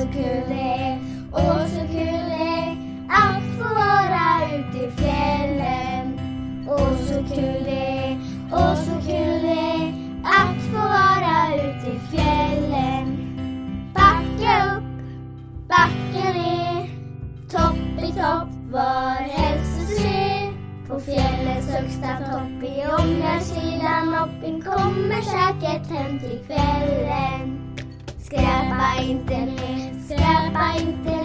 så kul det är, åh så kul det är att få vara ute i fjällen. Åh så kul det är, åh så kul det är att få vara ute i fjällen. Backa upp, backa ner, topp i topp var helst du ser. På fjällets högsta topp i ångarsidan hopping kommer säkert hem till kvällen. by internet, scared by.